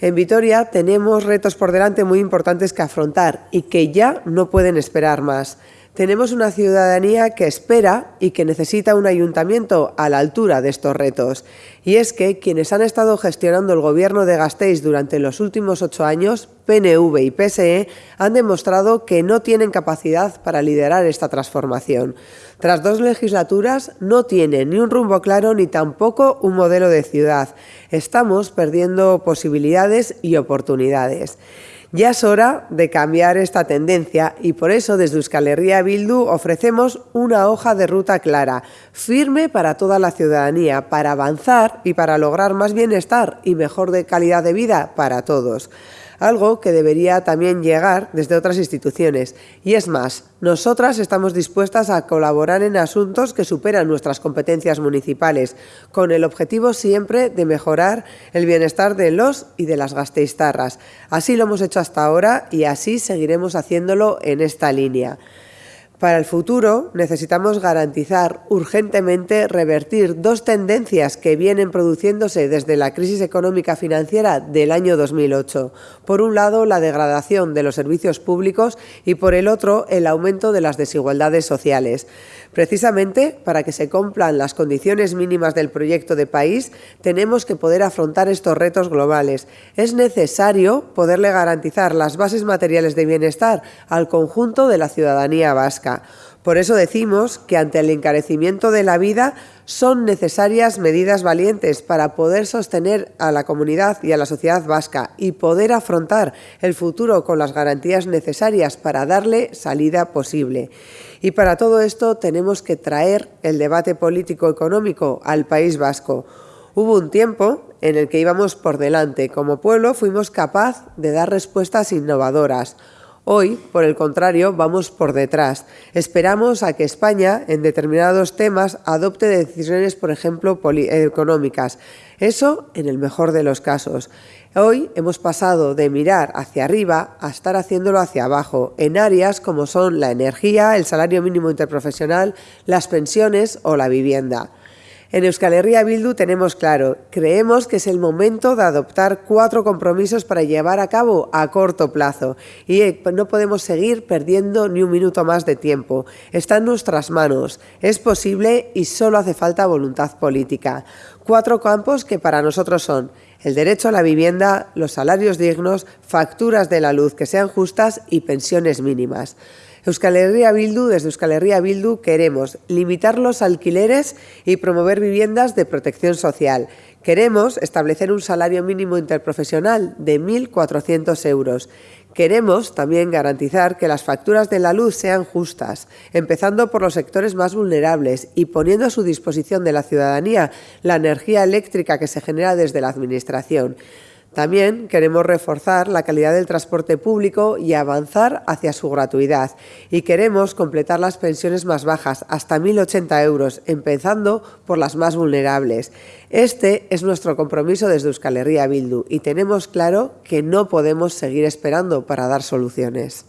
En Vitoria tenemos retos por delante muy importantes que afrontar y que ya no pueden esperar más. Tenemos una ciudadanía que espera y que necesita un ayuntamiento a la altura de estos retos. Y es que quienes han estado gestionando el gobierno de Gasteiz durante los últimos ocho años, PNV y PSE, han demostrado que no tienen capacidad para liderar esta transformación. Tras dos legislaturas no tienen ni un rumbo claro ni tampoco un modelo de ciudad. Estamos perdiendo posibilidades y oportunidades. Ya es hora de cambiar esta tendencia y por eso desde Euskal Herria Bildu ofrecemos una hoja de ruta clara, firme para toda la ciudadanía, para avanzar y para lograr más bienestar y mejor de calidad de vida para todos algo que debería también llegar desde otras instituciones. Y es más, nosotras estamos dispuestas a colaborar en asuntos que superan nuestras competencias municipales, con el objetivo siempre de mejorar el bienestar de los y de las gasteiztarras. Así lo hemos hecho hasta ahora y así seguiremos haciéndolo en esta línea. Para el futuro necesitamos garantizar urgentemente revertir dos tendencias que vienen produciéndose desde la crisis económica financiera del año 2008. Por un lado, la degradación de los servicios públicos y por el otro, el aumento de las desigualdades sociales. Precisamente para que se cumplan las condiciones mínimas del proyecto de país, tenemos que poder afrontar estos retos globales. Es necesario poderle garantizar las bases materiales de bienestar al conjunto de la ciudadanía vasca. Por eso decimos que ante el encarecimiento de la vida son necesarias medidas valientes para poder sostener a la comunidad y a la sociedad vasca y poder afrontar el futuro con las garantías necesarias para darle salida posible. Y para todo esto tenemos que traer el debate político-económico al País Vasco. Hubo un tiempo en el que íbamos por delante. Como pueblo fuimos capaz de dar respuestas innovadoras. Hoy, por el contrario, vamos por detrás. Esperamos a que España, en determinados temas, adopte decisiones, por ejemplo, económicas. Eso en el mejor de los casos. Hoy hemos pasado de mirar hacia arriba a estar haciéndolo hacia abajo, en áreas como son la energía, el salario mínimo interprofesional, las pensiones o la vivienda. En Euskal Herria Bildu tenemos claro, creemos que es el momento de adoptar cuatro compromisos para llevar a cabo a corto plazo y eh, no podemos seguir perdiendo ni un minuto más de tiempo. Está en nuestras manos, es posible y solo hace falta voluntad política. Cuatro campos que para nosotros son el derecho a la vivienda, los salarios dignos, facturas de la luz que sean justas y pensiones mínimas. Euskal Bildu, desde Euskal Bildu queremos limitar los alquileres y promover viviendas de protección social. Queremos establecer un salario mínimo interprofesional de 1.400 euros. Queremos también garantizar que las facturas de la luz sean justas, empezando por los sectores más vulnerables y poniendo a su disposición de la ciudadanía la energía eléctrica que se genera desde la Administración. También queremos reforzar la calidad del transporte público y avanzar hacia su gratuidad. Y queremos completar las pensiones más bajas, hasta 1.080 euros, empezando por las más vulnerables. Este es nuestro compromiso desde Euskal Herria Bildu y tenemos claro que no podemos seguir esperando para dar soluciones.